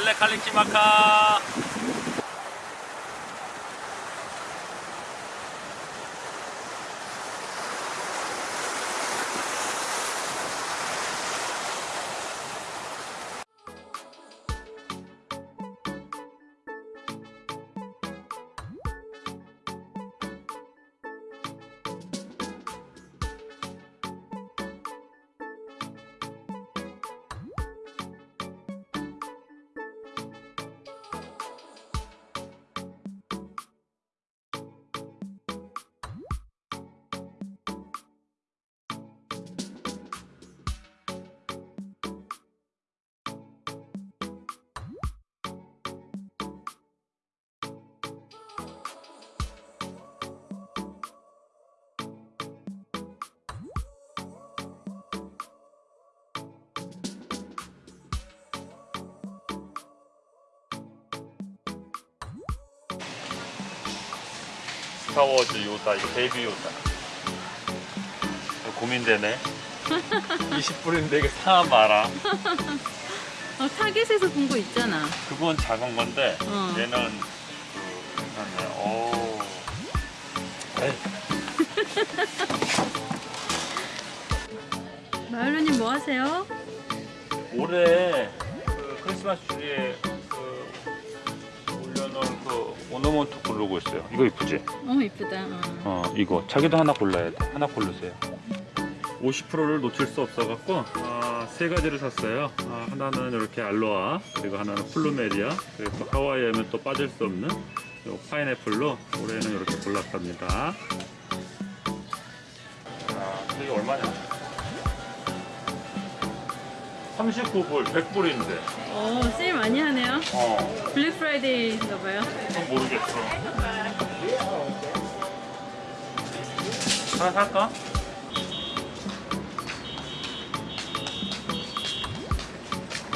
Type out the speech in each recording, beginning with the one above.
멜레 칼리키마카 스타워즈 요다 이거 Baby Yoda 고민되네 20불인데 이거 사 마라 어, Target에서 본 거 있잖아. 그건 작은 건데 어. 얘는 그 괜찮네 오 에이, 마을루님 뭐 하세요? 올해 그 크리스마스 그 ornament 고르고 있어요. 이거 이쁘지? 어 이쁘다. 어. 어 이거. 자기도 하나 골라야 돼. 하나 고르세요. 50%를 놓칠 수 없어 갖고 아, 세 가지를 샀어요. 아, 하나는 이렇게 알로아 그리고 하나는 plumeria 그리고 또 하와이 하면 또 빠질 수 없는 요 파인애플로 올해는 이렇게 골랐답니다. 아 이게 얼마냐 39불 100불인데 어 세일 많이 하네요. 어 블랙 프라이데이인가 봐요. 그건 모르겠어 하나 살까?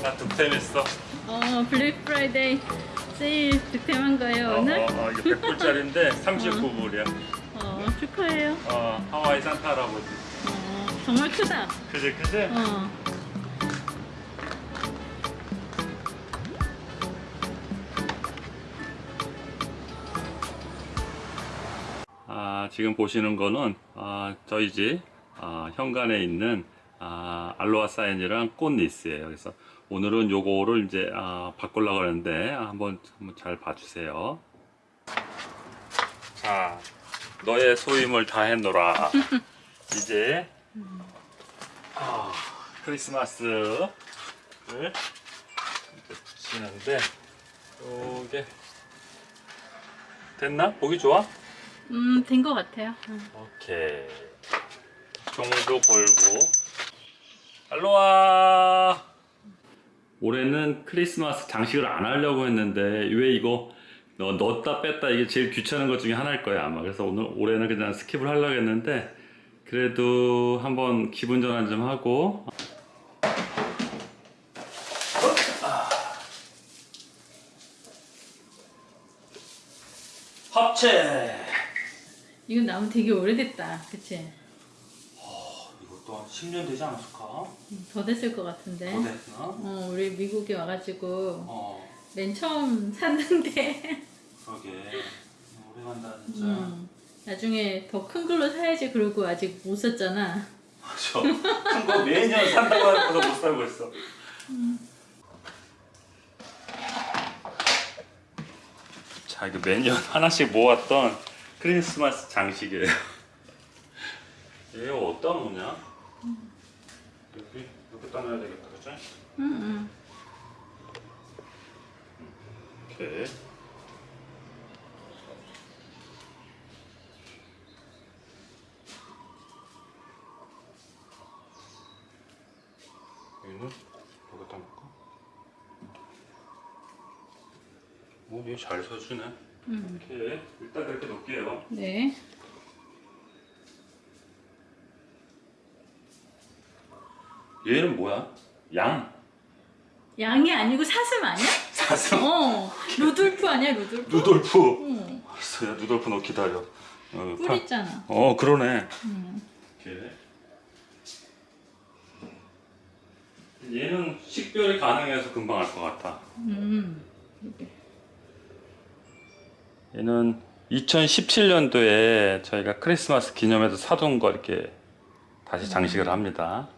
나 득템했어 어 블랙 프라이데이 세일 득템한 거예요 어, 오늘? 어, 어, 이거 100불짜리인데 39불이야 어 축하해요. 어, 하와이 산타 할아버지 어 정말 크다. 그지 그지? 어. 지금 보시는 거는 아, 저희 집 아, 현관에 있는 아, 알로하 사인이랑 꽃 리스예요. 그래서 오늘은 요거를 이제 아, 바꾸려고 하는데 아, 한번, 한번 잘 봐주세요. 자, 너의 소임을 다 해놓라. 이제 아, 크리스마스를 붙이는데 요게 됐나? 보기 좋아? 음 된 거 같아요. 음. 오케이. 종도 걸고. 알로하 올해는 크리스마스 장식을 안 하려고 했는데 왜 이거 너 넣었다 뺐다 이게 제일 귀찮은 것 중에 하나일 거야 아마. 그래서 오늘 올해는 그냥 skip을 하려고 했는데 그래도 한번 기분 전환 좀 하고. 합체 이건 나무 되게 오래됐다. 그치? 이것도 한 10년 되지 않았을까? 음, 더 됐을 것 같은데. 더 됐나? 어 우리 미국에 와가지고 어 맨 처음 샀는데 그러게 오래 간다 진짜 음, 나중에 더 큰 걸로 사야지 그러고 아직 못 샀잖아. 맞아 큰 거 매년 산다고 하고도 못 살고 있어 자 이거 매년 하나씩 모았던 크리스마스 장식이에요 얘 어디다 놓냐? 여기 이렇게 따놔야 되겠다 그치? 응, 응. 오케이 여기는 여기다 놓을까? 어, 얘잘 서주네 음. 이렇게 일단 그렇게 놓을게요 네. 얘는 뭐야? 양? 양이 아니고 사슴 아니야? 사슴? 어. 루돌프 아니야 루돌프? 누돌프 어. 알았어 야 누돌프 너 기다려 어, 뿔 파- 있잖아. 어 그러네 음. 이렇게 얘는 식별이 가능해서 금방 알 것 같아. 음. 얘는 2017년도에 저희가 크리스마스 기념해서 사둔 거 이렇게 다시 장식을 합니다.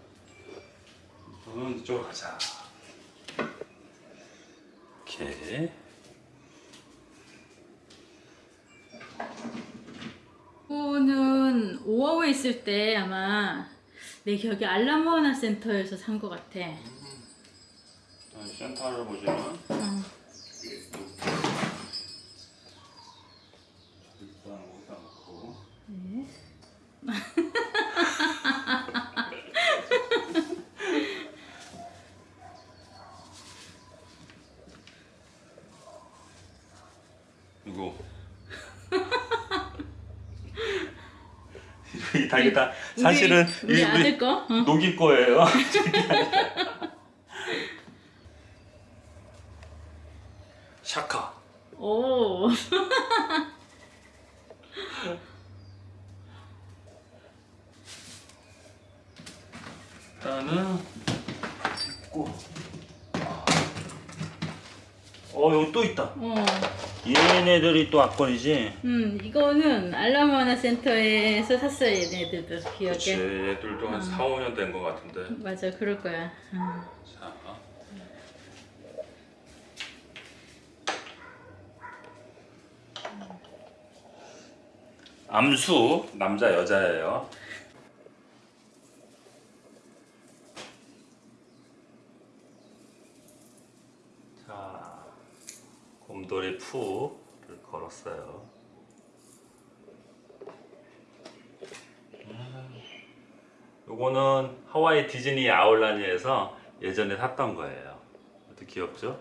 이쪽으로 가자. 이렇게. 이거는 오하우에 있을 때 아마 내 기억에 알라모아나 센터에서 산 것 같아. 센터를 보시면 어. 일단 여기다 놓고 네. 이거 이 닭이다 사실은 우리, 우리 이 아들 거. 어. 녹일 거예요. 샤카. 오. 일단은 있고. 어 여기 또 있다. 어. 얘네들이 또 악권이지. 음, 이거는 알라모아나 센터에서 샀어요, 얘네들도 기억에. 그치 얘들도 한 4, 5년 된 것 같은데. 맞아, 그럴 거야. 음. 자. 암수 남자 여자예요. 곰돌이 푸를 걸었어요. 음, 요거는 하와이 디즈니 아울라니에서 예전에 샀던 거예요. 어떻게 귀엽죠?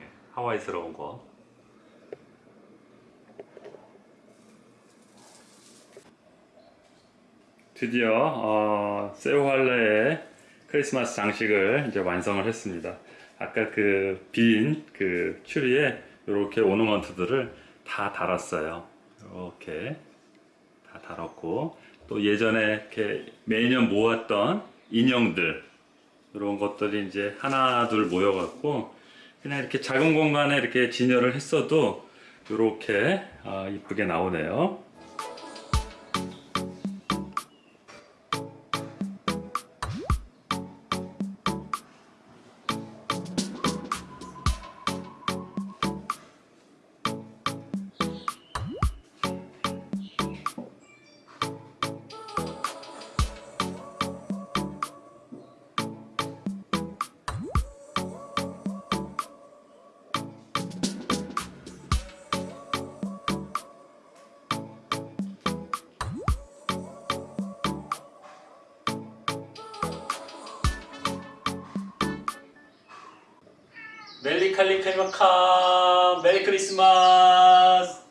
예, 하와이스러운 거. 드디어 어, 세우할레의 크리스마스 장식을 이제 완성을 했습니다. 아까 그 빈그 추리에 이렇게 오너먼트들을 다 달았어요. 이렇게 다 달았고 또 예전에 이렇게 매년 모았던 인형들 이런 것들이 이제 하나 둘 모여 갖고 그냥 이렇게 작은 공간에 이렇게 진열을 했어도 이렇게 아, 이쁘게 나오네요. 멜리 칼리 페마카 메리 크리스마스